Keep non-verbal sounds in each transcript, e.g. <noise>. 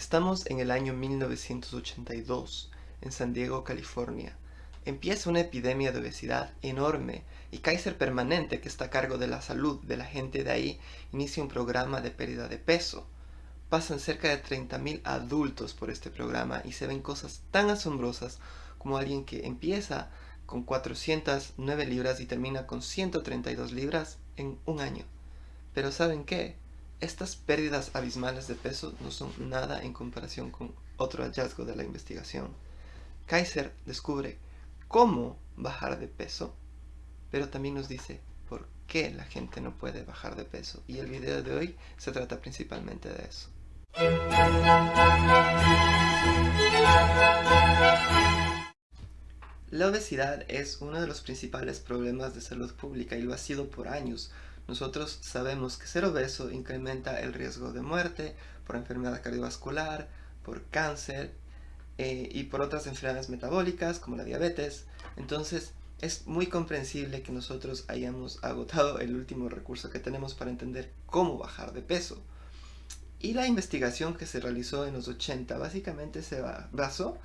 Estamos en el año 1982, en San Diego, California. Empieza una epidemia de obesidad enorme y Kaiser Permanente, que está a cargo de la salud de la gente de ahí, inicia un programa de pérdida de peso. Pasan cerca de 30.000 adultos por este programa y se ven cosas tan asombrosas como alguien que empieza con 409 libras y termina con 132 libras en un año. Pero ¿saben qué? Estas pérdidas abismales de peso no son nada en comparación con otro hallazgo de la investigación. Kaiser descubre cómo bajar de peso, pero también nos dice por qué la gente no puede bajar de peso. Y el video de hoy se trata principalmente de eso. La obesidad es uno de los principales problemas de salud pública y lo ha sido por años. Nosotros sabemos que ser obeso incrementa el riesgo de muerte por enfermedad cardiovascular, por cáncer eh, y por otras enfermedades metabólicas como la diabetes. Entonces es muy comprensible que nosotros hayamos agotado el último recurso que tenemos para entender cómo bajar de peso. Y la investigación que se realizó en los 80 básicamente se basó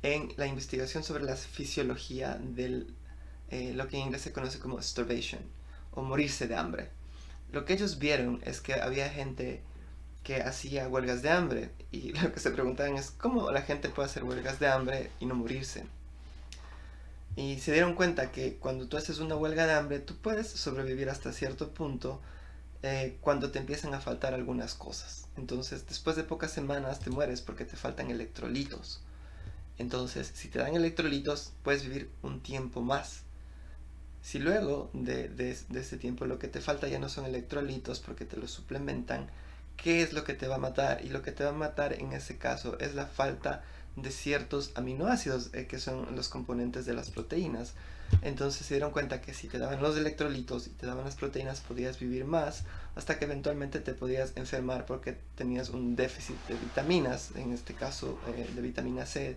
en la investigación sobre la fisiología de eh, lo que en inglés se conoce como starvation o morirse de hambre. Lo que ellos vieron es que había gente que hacía huelgas de hambre y <laughs> lo que se preguntaban es cómo la gente puede hacer huelgas de hambre y no morirse. Y se dieron cuenta que cuando tú haces una huelga de hambre, tú puedes sobrevivir hasta cierto punto eh, cuando te empiezan a faltar algunas cosas. Entonces, después de pocas semanas te mueres porque te faltan electrolitos. Entonces, si te dan electrolitos, puedes vivir un tiempo más. Si luego de, ese tiempo lo que te falta ya no son electrolitos porque te los suplementan, ¿qué es lo que te va a matar? Y lo que te va a matar en ese caso es la falta de ciertos aminoácidos eh, que son los componentes de las proteínas. Entonces se dieron cuenta que si te daban los electrolitos y te daban las proteínas podías vivir más hasta que eventualmente te podías enfermar porque tenías un déficit de vitaminas, en este caso eh, de vitamina C,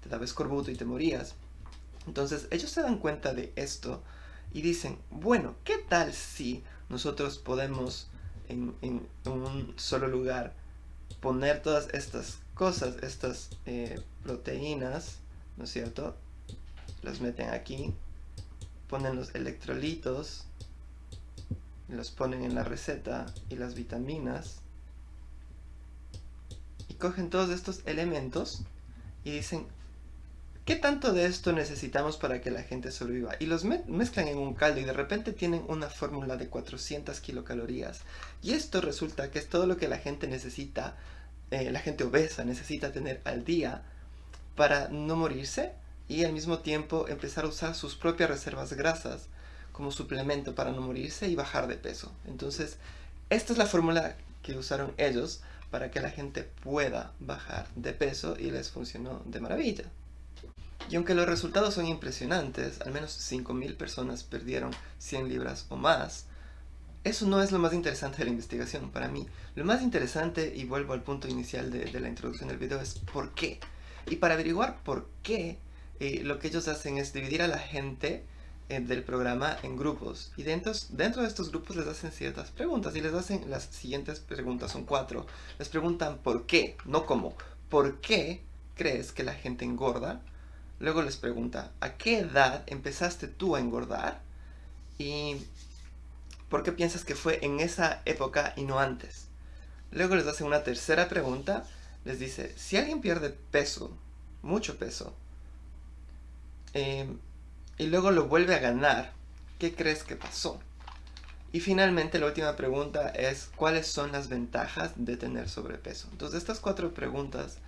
te daba escorbuto y te morías. Entonces ellos se dan cuenta de esto y dicen, bueno, ¿qué tal si nosotros podemos en, un solo lugar poner todas estas cosas, estas eh, proteínas, ¿no es cierto? Las meten aquí, ponen los electrolitos, los ponen en la receta y las vitaminas y cogen todos estos elementos y dicen, ¿Qué tanto de esto necesitamos para que la gente sobreviva? Y los mezclan en un caldo y de repente tienen una fórmula de 400 kilocalorías. Y esto resulta que es todo lo que la gente necesita, eh, la gente obesa necesita tener al día para no morirse y al mismo tiempo empezar a usar sus propias reservas grasas como suplemento para no morirse y bajar de peso. Entonces, esta es la fórmula que usaron ellos para que la gente pueda bajar de peso y les funcionó de maravilla. Y aunque los resultados son impresionantes, al menos 5.000 personas perdieron 100 libras o más, eso no es lo más interesante de la investigación para mí. Lo más interesante, y vuelvo al punto inicial de, la introducción del video, es por qué. Y para averiguar por qué, eh, lo que ellos hacen es dividir a la gente eh, del programa en grupos. Y dentro, dentro de estos grupos les hacen ciertas preguntas. Y les hacen las siguientes preguntas, son cuatro. Les preguntan por qué, no cómo. ¿Por qué crees que la gente engorda? Luego les pregunta, ¿a qué edad empezaste tú a engordar? ¿Y por qué piensas que fue en esa época y no antes? Luego les hace una tercera pregunta, les dice, si alguien pierde peso, mucho peso, em, y luego lo vuelve a ganar, ¿qué crees que pasó? Y finalmente la última pregunta es, ¿cuáles son las ventajas de tener sobrepeso? Entonces estas cuatro preguntas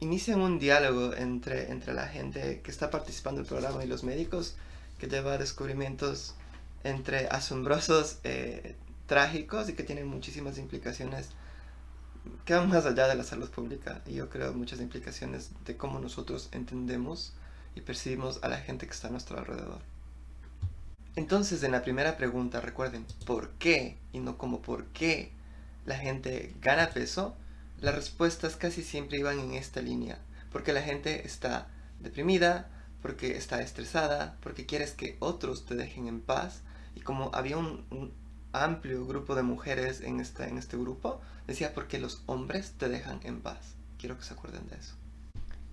inician un diálogo entre, entre la gente que está participando en el programa y los médicos que lleva descubrimientos entre asombrosos, eh, trágicos y que tienen muchísimas implicaciones que van más allá de la salud pública y yo creo muchas implicaciones de cómo nosotros entendemos y percibimos a la gente que está a nuestro alrededor. Entonces en la primera pregunta recuerden ¿por qué? y no como ¿por qué la gente gana peso? Las respuestas casi siempre iban en esta línea, porque la gente está deprimida, porque está estresada, porque quieres que otros te dejen en paz, y como había un, amplio grupo de mujeres en, esta, en este grupo, decía porque los hombres te dejan en paz. Quiero que se acuerden de eso.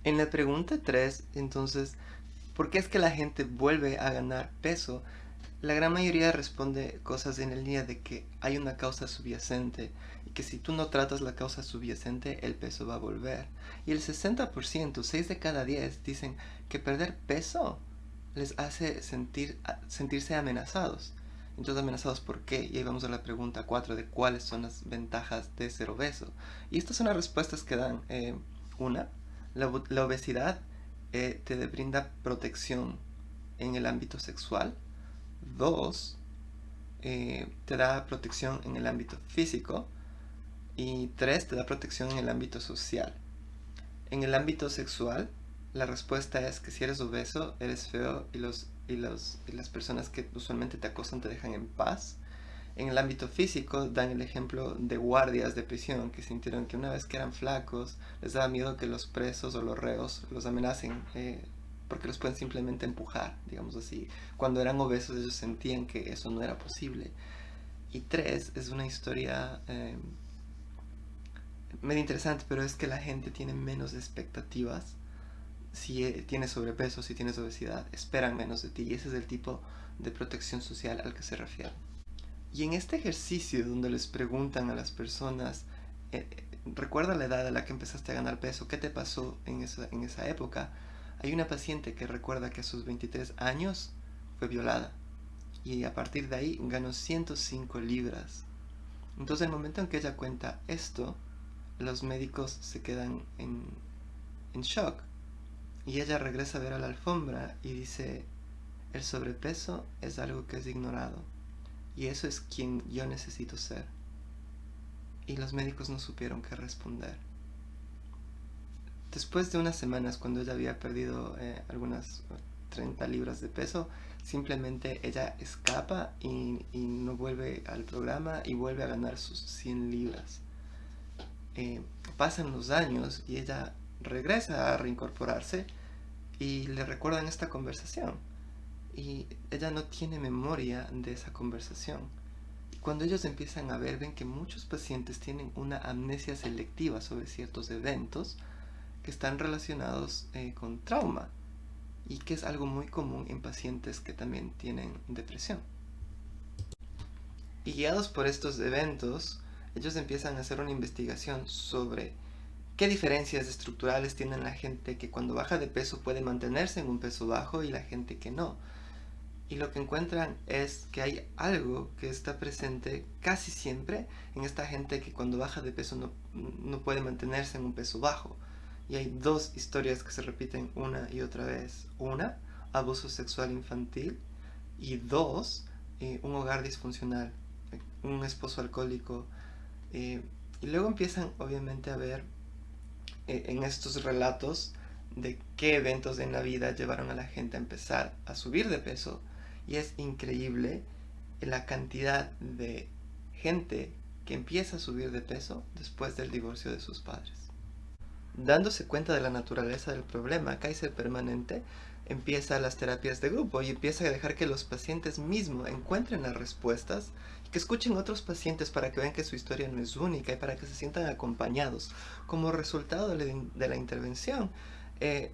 En la pregunta 3, entonces, ¿por qué es que la gente vuelve a ganar peso? La gran mayoría responde cosas en el día de que hay una causa subyacente que si tú no tratas la causa subyacente, el peso va a volver. Y el 60%, 6 de cada 10, dicen que perder peso les hace sentir, sentirse amenazados. Entonces, ¿amenazados por qué? Y ahí vamos a la pregunta 4 de cuáles son las ventajas de ser obeso. Y estas son las respuestas que dan. Eh, una, la, obesidad eh, te brinda protección en el ámbito sexual. Dos, eh, te da protección en el ámbito físico. Y tres, te da protección en el ámbito social. En el ámbito sexual, la respuesta es que si eres obeso, eres feo y los y, los, las personas que usualmente te acosan te dejan en paz. En el ámbito físico dan el ejemplo de guardias de prisión que sintieron que una vez que eran flacos les daba miedo que los presos o los reos los amenacen eh, porque los pueden simplemente empujar, digamos así. Cuando eran obesos ellos sentían que eso no era posible. Y tres, es una historia eh, medio interesante, pero es que la gente tiene menos expectativas si eh, tienes sobrepeso, si tienes obesidad, esperan menos de ti y ese es el tipo de protección social al que se refiere. Y en este ejercicio donde les preguntan a las personas, eh, eh, recuerda la edad a la que empezaste a ganar peso, ¿qué te pasó en esa, en esa época? Hay una paciente que recuerda que a sus 23 años fue violada y a partir de ahí ganó 105 libras. Entonces el momento en que ella cuenta esto, los médicos se quedan en, shock y ella regresa a ver a la alfombra y dice, el sobrepeso es algo que es ignorado. Y eso es quien yo necesito ser. Y los médicos no supieron qué responder. Después de unas semanas, cuando ella había perdido eh, algunas 30 libras de peso, simplemente ella escapa y, no vuelve al programa y vuelve a ganar sus 100 libras. Eh, pasan los años y ella regresa a reincorporarse y le recuerdan esta conversación. Y ella no tiene memoria de esa conversación. Cuando ellos empiezan a ver, ven que muchos pacientes tienen una amnesia selectiva sobre ciertos eventos que están relacionados eh, con trauma y que es algo muy común en pacientes que también tienen depresión. Y guiados por estos eventos, ellos empiezan a hacer una investigación sobre ¿Qué diferencias estructurales tienen la gente que cuando baja de peso puede mantenerse en un peso bajo y la gente que no? Y lo que encuentran es que hay algo que está presente casi siempre en esta gente que cuando baja de peso no, no puede mantenerse en un peso bajo. Y hay dos historias que se repiten una y otra vez. Una, abuso sexual infantil. Y dos, eh, un hogar disfuncional, un esposo alcohólico. Eh, y luego empiezan obviamente a ver e, en estos relatos de qué eventos en la vida llevaron a la gente a empezar a subir de peso y es increíble la cantidad de gente que empieza a subir de peso después del divorcio de sus padres. Dándose cuenta de la naturaleza del problema, Kaiser Permanente empieza las terapias de grupo y empieza a dejar que los pacientes mismos encuentren las respuestas que escuchen otros pacientes para que vean que su historia no es única y para que se sientan acompañados. Como resultado de la intervención, eh,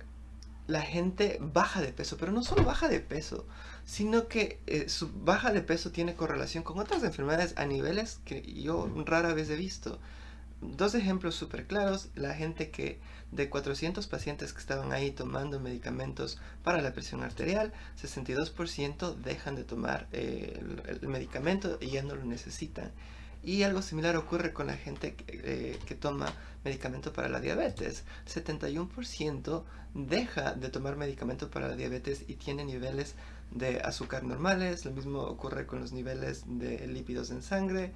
la gente baja de peso, pero no solo baja de peso, sino que eh, su baja de peso tiene correlación con otras enfermedades a niveles que yo rara vez he visto. Dos ejemplos súper claros, la gente que de 400 pacientes que estaban ahí tomando medicamentos para la presión arterial, 62% dejan de tomar eh, el, medicamento y ya no lo necesitan. Y algo similar ocurre con la gente que, eh, toma medicamento para la diabetes. 71% deja de tomar medicamento para la diabetes y tiene niveles de azúcar normales. Lo mismo ocurre con los niveles de lípidos en sangre.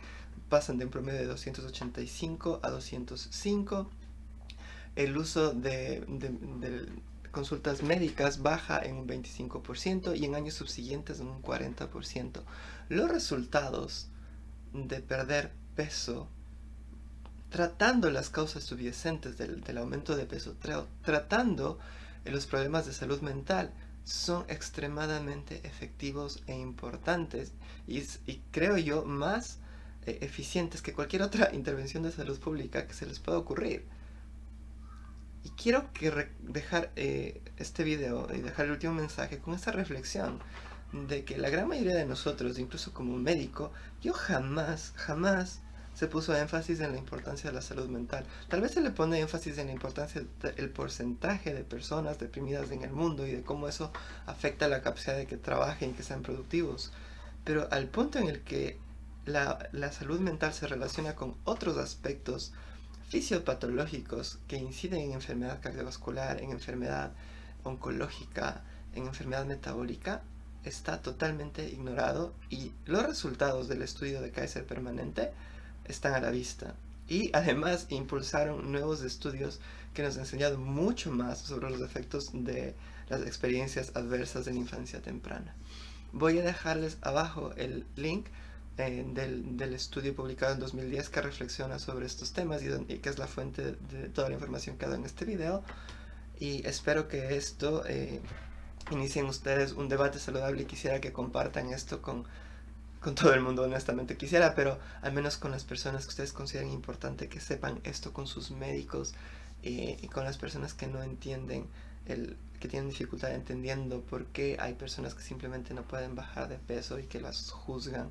Pasan de un promedio de 285 a 205 el uso de, consultas médicas baja en un 25% y en años subsiguientes en un 40%. Los resultados de perder peso tratando las causas subyacentes del, aumento de peso, tratando los problemas de salud mental, son extremadamente efectivos e importantes y, y creo yo más eh, eficientes que cualquier otra <laughs> intervención de salud pública que se les pueda ocurrir. Y quiero que dejar eh, este video y dejar el último mensaje con esta reflexión de que la gran mayoría de nosotros, incluso como médico, yo jamás, jamás se puso énfasis en la importancia de la salud mental. Tal vez se le pone énfasis en la importancia del porcentaje de personas deprimidas en el mundo y de cómo eso afecta la capacidad de que trabajen y que sean productivos. Pero al punto en el que la, la salud mental se relaciona con otros aspectos fisiopatológicos que inciden en enfermedad cardiovascular, en enfermedad oncológica, en enfermedad metabólica, está totalmente ignorado y los resultados del estudio de Kaiser permanente están a la vista. Y además impulsaron nuevos estudios que nos han enseñado mucho más sobre los efectos de las experiencias adversas de la infancia temprana. Voy a dejarles abajo el link eh, del, estudio publicado en 2010 que reflexiona sobre estos temas y, que es la fuente de, toda la información que ha dado en este video. Y espero que esto eh, inicien ustedes un debate saludable y quisiera que compartan esto con con todo el mundo honestamente quisiera, pero al menos con las personas que ustedes consideren importante que sepan esto con sus médicos eh, y con las personas que no entienden, el, que tienen dificultad entendiendo por qué hay personas que simplemente no pueden bajar de peso y que las juzgan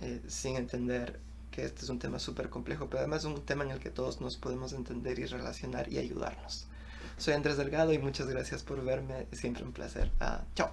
eh, sin entender que este es un tema súper complejo, pero además es un tema en el que todos nos podemos entender y relacionar y ayudarnos. Soy Andrés Delgado y muchas gracias por verme, siempre un placer. Ah, chao.